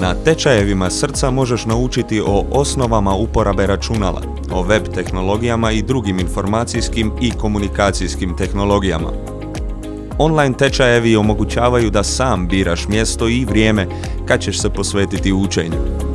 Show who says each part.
Speaker 1: Na tečajevima srca možeš naučiti o osnovama uporabe računala, o web tehnologijama i drugim informacijskim i komunikacijskim tehnologijama. Online tečajevi omogućavaju da sam biraš mjesto i vrijeme kad ćeš se posvetiti učenju.